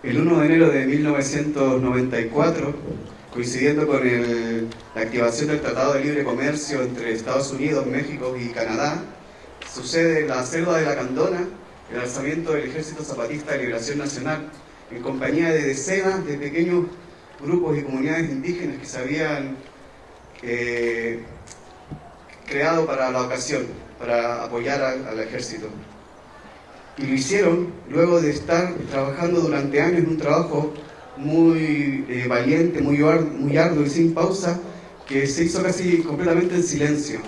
El 1 de enero de 1994, coincidiendo con la activación del Tratado de Libre Comercio entre Estados Unidos, México y Canadá, sucede en la selva de la Candona el alzamiento del Ejército Zapatista de Liberación Nacional en compañía de decenas de pequeños grupos y comunidades indígenas que se habían eh, creado para la ocasión, para apoyar al, ejército. Y lo hicieron luego de estar trabajando durante años en un trabajo muy eh, valiente, muy, muy arduo y sin pausa, que se hizo casi completamente en silencio,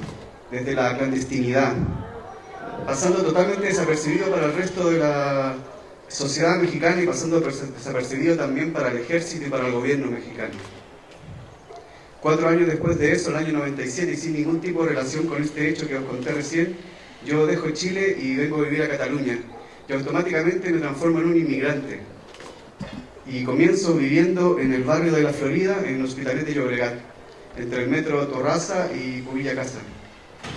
desde la clandestinidad, pasando totalmente desapercibido para el resto de la sociedad mexicana y pasando desapercibido también para el ejército y para el gobierno mexicano. Cuatro años después de eso, el año 97, y sin ningún tipo de relación con este hecho que os conté recién, yo dejo Chile y vengo a vivir a Cataluña. Y automáticamente me transformo en un inmigrante. Y comienzo viviendo en el barrio de La Florida, en Hospitalet de Llobregat, entre el metro Torraza y Cubilla Casa.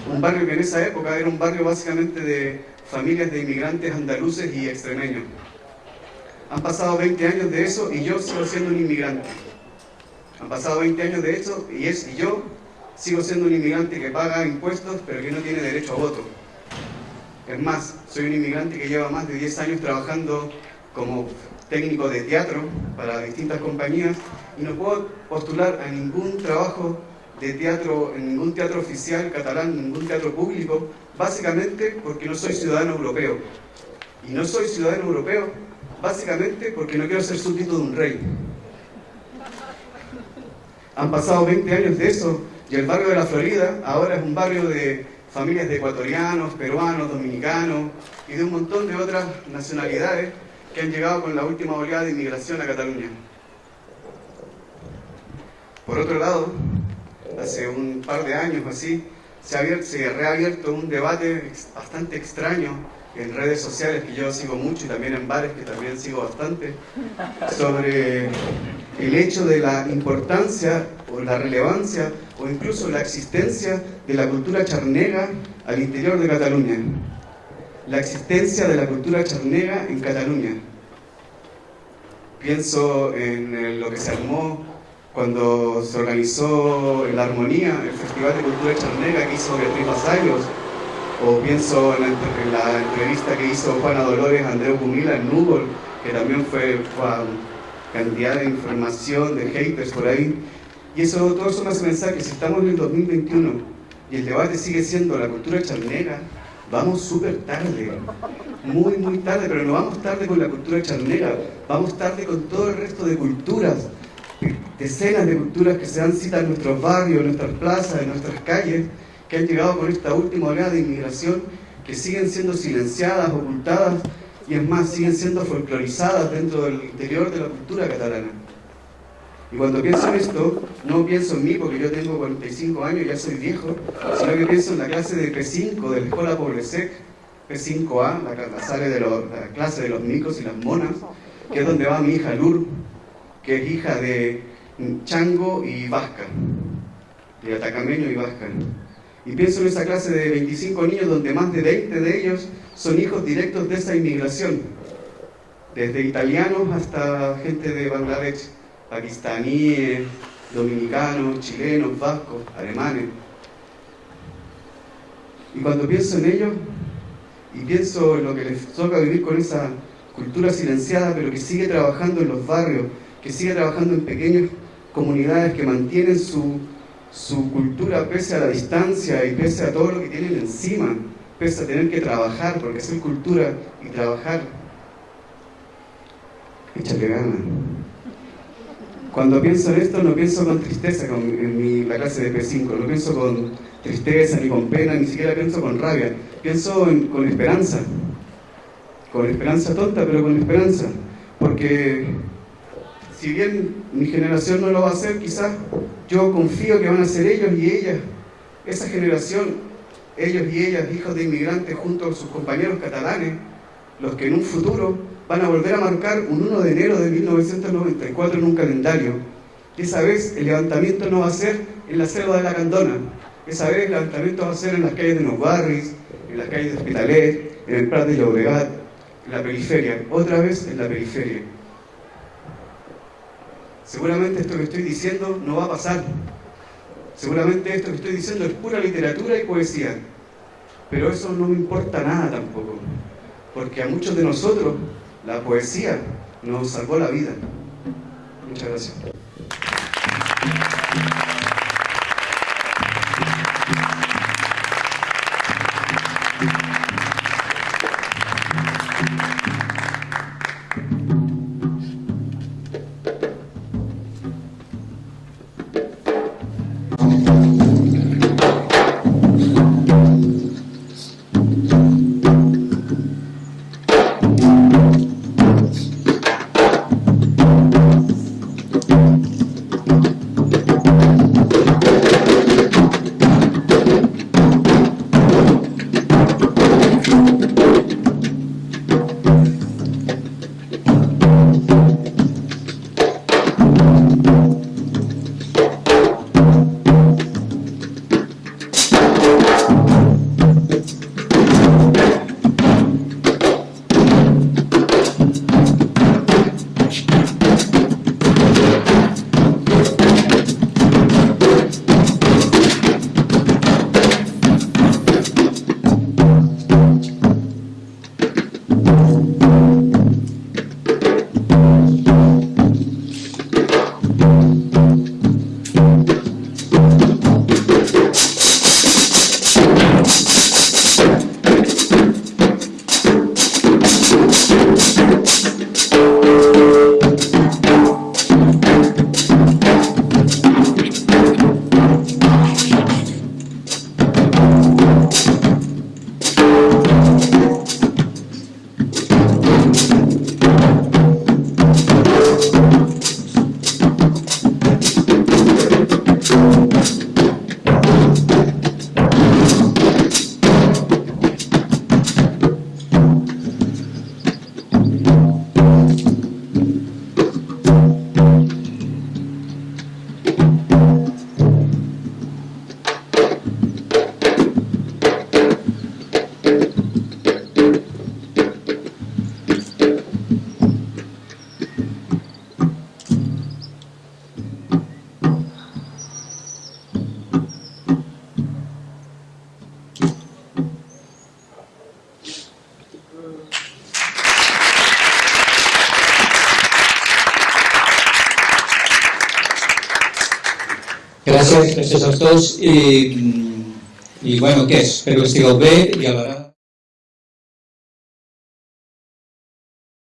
Un barrio que en esa época era un barrio básicamente de familias de inmigrantes andaluces y extremeños. Han pasado 20 años de eso y yo sigo siendo un inmigrante. Han pasado 20 años de eso y, es, y yo sigo siendo un inmigrante que paga impuestos pero que no tiene derecho a voto. Es más, soy un inmigrante que lleva más de 10 años trabajando como técnico de teatro para distintas compañías y no puedo postular a ningún trabajo de teatro, en ningún teatro oficial catalán, ningún teatro público, básicamente porque no soy ciudadano europeo. Y no soy ciudadano europeo básicamente porque no quiero ser súbdito de un rey. Han pasado 20 años de eso y el barrio de la Florida ahora es un barrio de familias de ecuatorianos, peruanos, dominicanos y de un montón de otras nacionalidades que han llegado con la última oleada de inmigración a Cataluña. Por otro lado, hace un par de años así, se ha, se ha reabierto un debate bastante extraño en redes sociales que yo sigo mucho y también en bares que también sigo bastante, sobre el hecho de la importancia o la relevancia o incluso la existencia de la cultura charnega al interior de Cataluña. La existencia de la cultura charnega en Cataluña. Pienso en lo que se armó cuando se organizó en La Armonía, el Festival de Cultura Charnega que hizo Beatriz Vasallos, o pienso en la, entrevista que hizo Juana Dolores Andreu Cumila en Google, que también fue, cantidad de información, de haters por ahí. Y eso, todo eso me hace pensar que si estamos en el 2021 y el debate sigue siendo la cultura charnega, vamos súper tarde, muy, muy tarde, pero no vamos tarde con la cultura charnega, vamos tarde con todo el resto de culturas decenas de culturas que se dan cita en nuestros barrios, en nuestras plazas, en nuestras calles, que han llegado con esta última oleada de inmigración, que siguen siendo silenciadas, ocultadas y es más, siguen siendo folclorizadas dentro del interior de la cultura catalana. Y cuando pienso en esto, no pienso en mí porque yo tengo 45 años, ya soy viejo, sino que pienso en la clase de P5 de la Escuela Poblesec, P5A, la, la, de la clase de los micos y las monas, que es donde va mi hija Lur, que es hija de Chango y Vasca, de Atacameño y Vasca. Y pienso en esa clase de 25 niños donde más de 20 de ellos son hijos directos de esa inmigración, desde italianos hasta gente de Bangladesh, pakistaníes, dominicanos, chilenos, vascos, alemanes. Y cuando pienso en ellos, y pienso en lo que les toca vivir con esa cultura silenciada, pero que sigue trabajando en los barrios, que sigue trabajando en pequeñas comunidades que mantienen su, su cultura pese a la distancia y pese a todo lo que tienen encima, pese a tener que trabajar, porque es cultura y trabajar. Échale ganas. Cuando pienso en esto no pienso con tristeza con, en mi, la clase de P5, no pienso con tristeza ni con pena, ni siquiera pienso con rabia, pienso con esperanza, con esperanza tonta, pero con esperanza, porque si bien mi generación no lo va a hacer, quizás yo confío que van a ser ellos y ellas, esa generación, ellos y ellas, hijos de inmigrantes junto con sus compañeros catalanes, los que en un futuro van a volver a marcar un 1 de enero de 1994 en un calendario. Esa vez el levantamiento no va a ser en la selva de la Candona, esa vez el levantamiento va a ser en las calles de Los Barris, en las calles de Hospitalet, en el Prat de Llobregat, en la periferia, otra vez en la periferia. Seguramente esto que estoy diciendo no va a pasar. Seguramente esto que estoy diciendo es pura literatura y poesía. Pero eso no me importa nada tampoco. Porque a muchos de nosotros la poesía nos salvó la vida. Muchas gracias. Gràcies, gràcies a tots i, i bueno, què és? Espero que estigueu bé i a la